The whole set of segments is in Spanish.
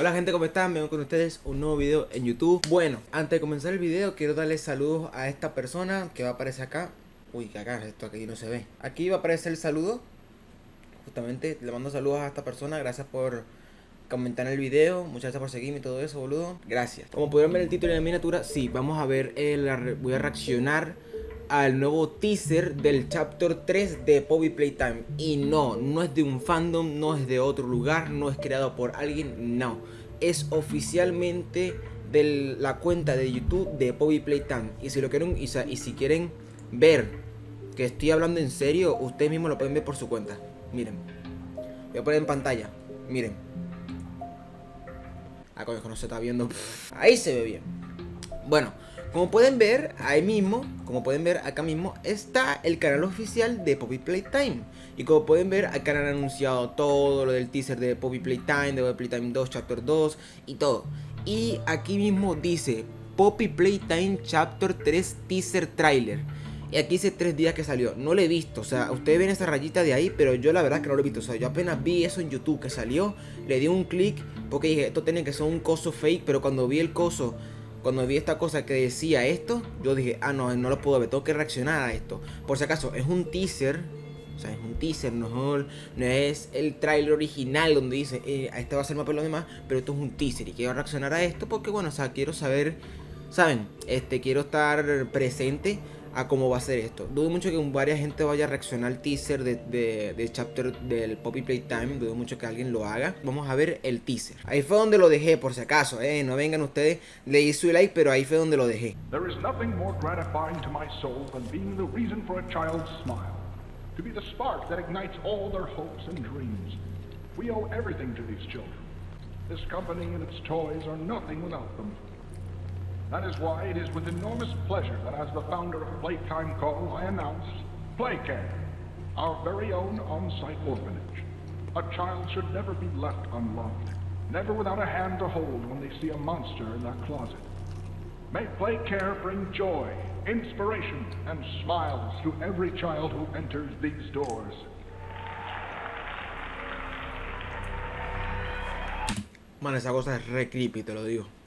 Hola gente, ¿cómo están? Vengo con ustedes un nuevo video en YouTube. Bueno, antes de comenzar el video quiero darle saludos a esta persona que va a aparecer acá. Uy, que acá, esto aquí no se ve. Aquí va a aparecer el saludo. Justamente le mando saludos a esta persona. Gracias por comentar en el video. Muchas gracias por seguirme y todo eso, boludo. Gracias. Como pudieron ver el título y la miniatura Sí, vamos a ver, el, voy a reaccionar al nuevo teaser del chapter 3 de Poppy Playtime. Y no, no es de un fandom, no es de otro lugar, no es creado por alguien, no. Es oficialmente de la cuenta de YouTube de Poppy Playtime. Y si lo quieren, y, si quieren ver que estoy hablando en serio, ustedes mismos lo pueden ver por su cuenta. Miren, voy a poner en pantalla, miren. Ah, coño, no se está viendo. Ahí se ve bien. Bueno, como pueden ver, ahí mismo, como pueden ver acá mismo, está el canal oficial de Poppy Playtime. Y como pueden ver, acá han anunciado todo lo del teaser de Poppy Playtime, de Poppy Playtime 2, Chapter 2 y todo. Y aquí mismo dice Poppy Playtime Chapter 3 Teaser Trailer. Y aquí dice tres días que salió. No lo he visto. O sea, ustedes ven esa rayita de ahí, pero yo la verdad que no lo he visto. O sea, yo apenas vi eso en YouTube que salió. Le di un clic porque dije, esto tiene que ser un coso fake. Pero cuando vi el coso cuando vi esta cosa que decía esto, yo dije, ah, no, no lo puedo ver, tengo que reaccionar a esto. Por si acaso, es un teaser, o sea, es un teaser, no, es el trailer original donde dice, eh, este va a ser más por lo demás, pero esto es un teaser y quiero reaccionar a esto porque, bueno, o sea, quiero saber, ¿saben? Este, quiero estar presente a cómo va a ser esto. Dudo mucho que varias gente vaya a reaccionar al teaser de, de, chapter del Poppy Playtime. Dudo mucho que alguien lo haga. Vamos a ver el teaser. Ahí fue donde lo dejé, por si acaso. Eh. No vengan ustedes, le hice su like, pero ahí fue donde lo dejé. There is nothing more gratifying to my soul than being the reason for a child's smile. To be the spark that ignites all their hopes and dreams. We owe everything to these children. This company and its toys are nothing without them. That is why it is with enormous pleasure that as the founder of Playtime Call, I announce Playcare, our very own on-site orphanage. A child should never be left unloved, never without a hand to hold when they see a monster in their closet. May Playcare bring joy, inspiration, and smiles to every child who enters these doors. Man, esa cosa es re creepy, te lo digo.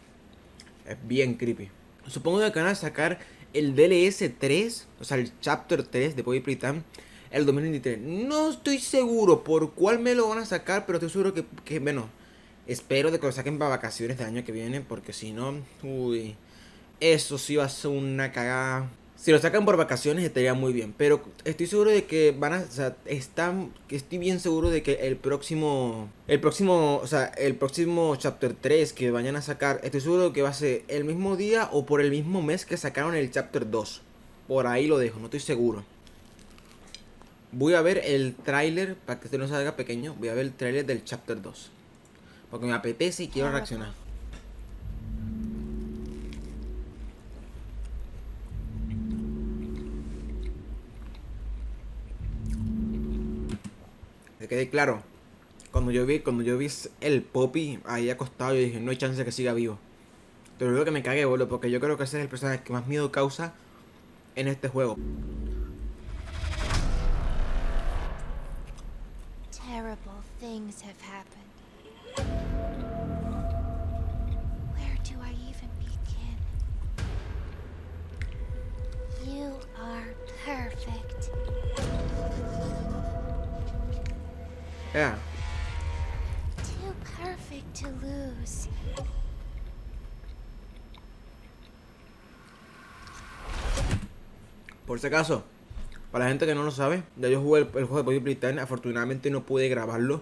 Es bien creepy. Supongo que van a sacar el DLS 3, o sea, el Chapter 3 de Poppy Playtime el 2023. No estoy seguro por cuál me lo van a sacar, pero estoy seguro que, que bueno, espero de que lo saquen para vacaciones del año que viene, porque si no, uy, eso sí va a ser una cagada si lo sacan por vacaciones estaría muy bien. Pero estoy seguro de que van a. O sea, están, estoy bien seguro de que el próximo. El próximo. O sea, el próximo Chapter 3 que vayan a sacar. Estoy seguro de que va a ser el mismo día o por el mismo mes que sacaron el Chapter 2. Por ahí lo dejo, no estoy seguro. Voy a ver el tráiler, para que este no salga pequeño, voy a ver el tráiler del Chapter 2. Porque me apetece y quiero reaccionar. Que quede claro. Cuando yo vi, cuando yo vi el Poppy ahí acostado, yo dije, no hay chance de que siga vivo. Pero luego que me cagué, boludo, porque yo creo que ese es el personaje que más miedo causa en este juego. Terrible things have happened. Where do Yeah. Too perfect to lose. Por si acaso, para la gente que no lo sabe, ya yo jugué el, juego de Body Playtime, afortunadamente no pude grabarlo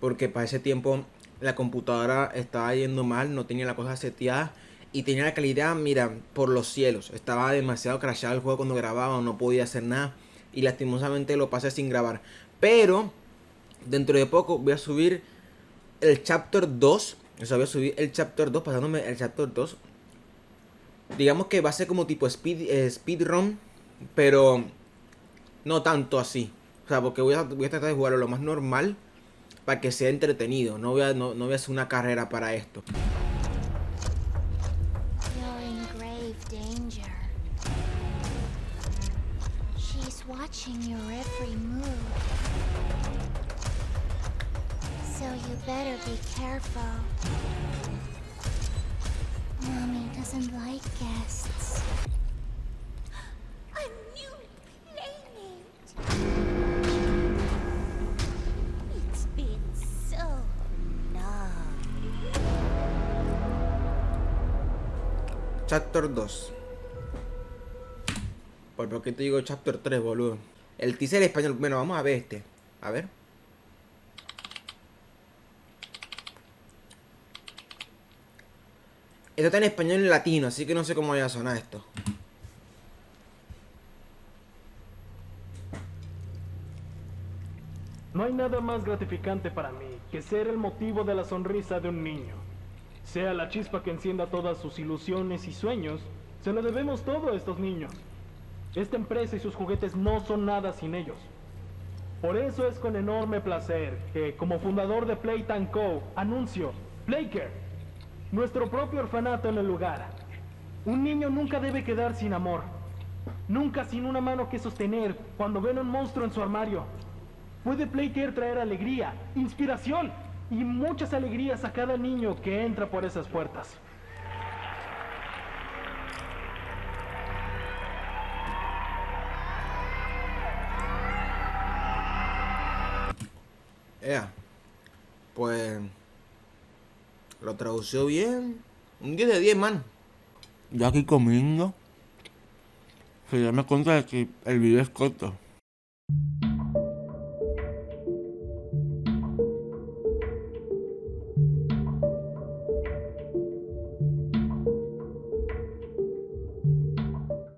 porque para ese tiempo la computadora estaba yendo mal, no tenía la cosa seteada y tenía la calidad, mira, por los cielos. Estaba demasiado crashado el juego cuando grababa, no podía hacer nada y lastimosamente lo pasé sin grabar. Pero dentro de poco voy a subir el chapter 2. O sea, voy a subir el chapter 2, pasándome el chapter 2. Digamos que va a ser como tipo speed, eh, speedrun, pero no tanto así. O sea, porque voy a, voy a tratar de jugarlo lo más normal para que sea entretenido. No voy a, no, no voy a hacer una carrera para esto. watching your every better be careful. Mommy doesn't like guests. A new! It's been so long. Chapter 2. ¿Por qué te digo Chapter 3, boludo? El teaser español. Bueno, vamos a ver este. A ver. Esto está en español y latino, así que no sé cómo vaya a sonar esto. No hay nada más gratificante para mí que ser el motivo de la sonrisa de un niño. Sea la chispa que encienda todas sus ilusiones y sueños, se lo debemos todo a estos niños. Esta empresa y sus juguetes no son nada sin ellos. Por eso es con enorme placer que, como fundador de Playtime Co., anuncio Playcare, nuestro propio orfanato en el lugar. Un niño nunca debe quedar sin amor, nunca sin una mano que sostener cuando ven un monstruo en su armario. Puede Playcare traer alegría, inspiración y muchas alegrías a cada niño que entra por esas puertas. Pues. Lo tradució bien. Un 10 de 10, man. Yo aquí comiendo. Se me cuenta de que el video es corto.